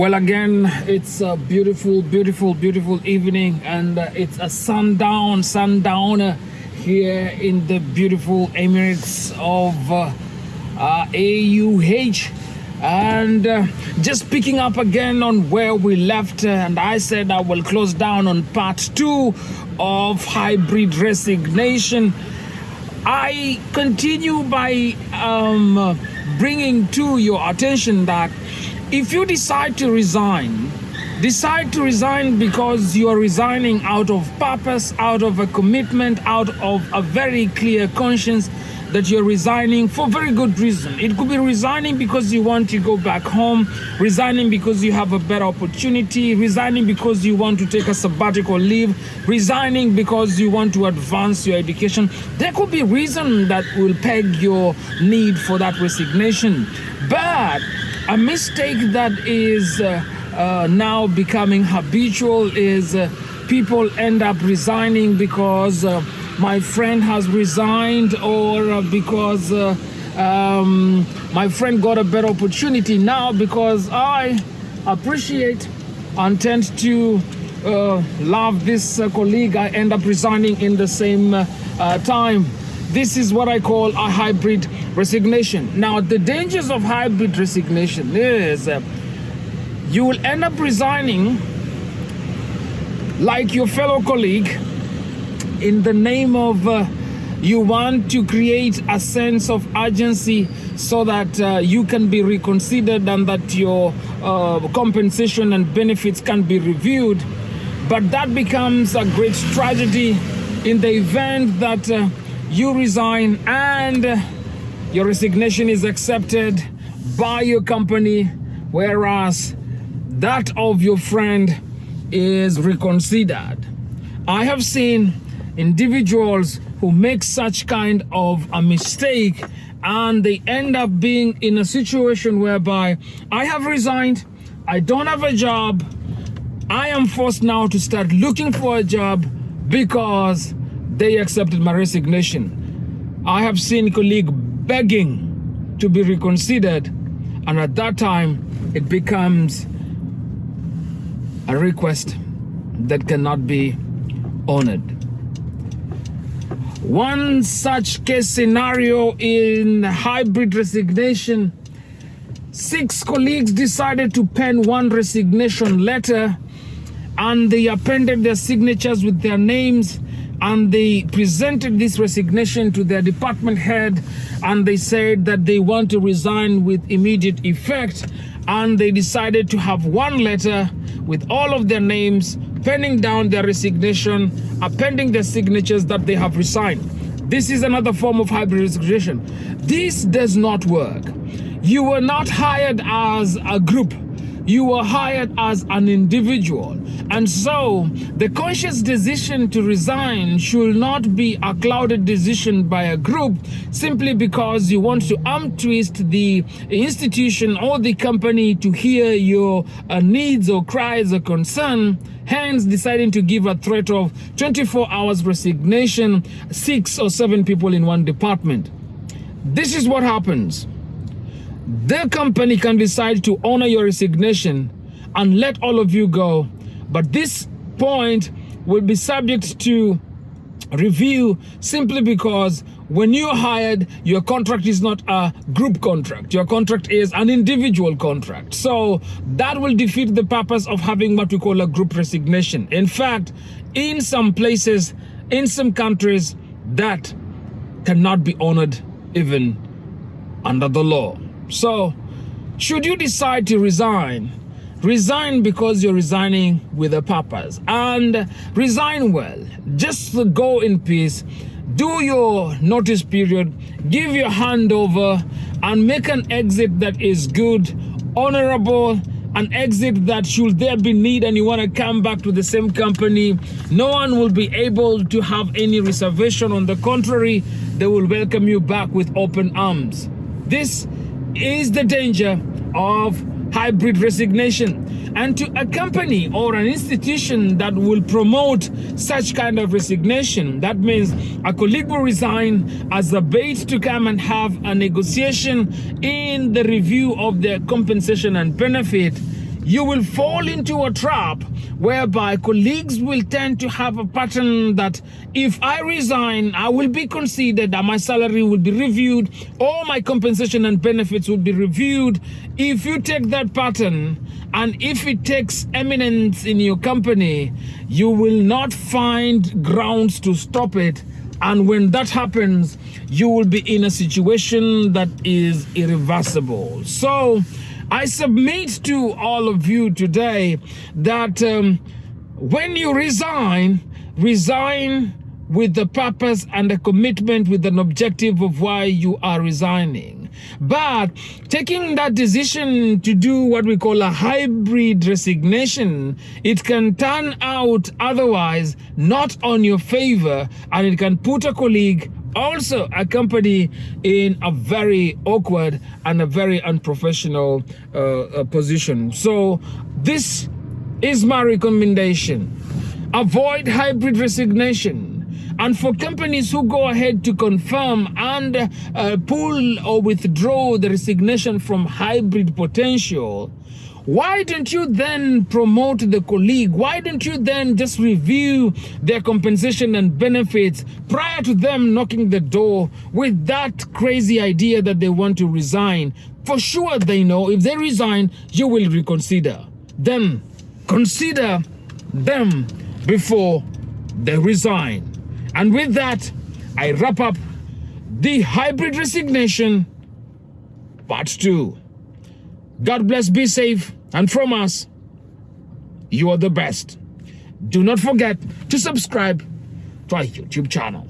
Well, again, it's a beautiful, beautiful, beautiful evening, and uh, it's a sundown, sundowner here in the beautiful Emirates of uh, uh, AUH. And uh, just picking up again on where we left, uh, and I said I will close down on part two of hybrid resignation. I continue by um, bringing to your attention that if you decide to resign, decide to resign because you are resigning out of purpose, out of a commitment, out of a very clear conscience that you're resigning for very good reason. It could be resigning because you want to go back home, resigning because you have a better opportunity, resigning because you want to take a sabbatical leave, resigning because you want to advance your education. There could be reason that will peg your need for that resignation. But a mistake that is uh, uh, now becoming habitual is uh, people end up resigning because uh, my friend has resigned or uh, because uh, um, my friend got a better opportunity now because I appreciate and tend to love this colleague. I end up resigning in the same time this is what I call a hybrid resignation. Now, the dangers of hybrid resignation is uh, you will end up resigning like your fellow colleague in the name of uh, you want to create a sense of urgency so that uh, you can be reconsidered and that your uh, compensation and benefits can be reviewed. But that becomes a great tragedy in the event that uh, you resign and your resignation is accepted by your company, whereas that of your friend is reconsidered. I have seen individuals who make such kind of a mistake and they end up being in a situation whereby I have resigned, I don't have a job, I am forced now to start looking for a job because they accepted my resignation. I have seen colleagues begging to be reconsidered and at that time it becomes a request that cannot be honored. One such case scenario in hybrid resignation, six colleagues decided to pen one resignation letter and they appended their signatures with their names and they presented this resignation to their department head and they said that they want to resign with immediate effect and they decided to have one letter with all of their names penning down their resignation appending their signatures that they have resigned. This is another form of hybrid resignation. This does not work. You were not hired as a group. You were hired as an individual. And so the conscious decision to resign should not be a clouded decision by a group simply because you want to arm twist the institution or the company to hear your uh, needs or cries or concern hence deciding to give a threat of 24 hours resignation, six or seven people in one department. This is what happens the company can decide to honor your resignation and let all of you go. But this point will be subject to review simply because when you're hired, your contract is not a group contract. Your contract is an individual contract. So that will defeat the purpose of having what we call a group resignation. In fact, in some places, in some countries, that cannot be honored even under the law. So, should you decide to resign, resign because you're resigning with a purpose and resign well. Just go in peace, do your notice period, give your handover and make an exit that is good, honorable, an exit that should there be need and you want to come back to the same company, no one will be able to have any reservation. On the contrary, they will welcome you back with open arms. This is the danger of hybrid resignation and to a company or an institution that will promote such kind of resignation. That means a colleague will resign as a bait to come and have a negotiation in the review of their compensation and benefit you will fall into a trap whereby colleagues will tend to have a pattern that if I resign, I will be considered that my salary will be reviewed, all my compensation and benefits will be reviewed. If you take that pattern and if it takes eminence in your company, you will not find grounds to stop it. And when that happens, you will be in a situation that is irreversible. So, I submit to all of you today that um, when you resign, resign with the purpose and a commitment with an objective of why you are resigning. But taking that decision to do what we call a hybrid resignation, it can turn out otherwise not on your favor and it can put a colleague also a company in a very awkward and a very unprofessional uh, uh, position. So this is my recommendation. Avoid hybrid resignation. And for companies who go ahead to confirm and uh, pull or withdraw the resignation from hybrid potential, why don't you then promote the colleague? Why don't you then just review their compensation and benefits prior to them knocking the door with that crazy idea that they want to resign? For sure they know if they resign, you will reconsider. them. consider them before they resign. And with that, I wrap up the hybrid resignation part two. God bless, be safe, and from us, you are the best. Do not forget to subscribe to our YouTube channel.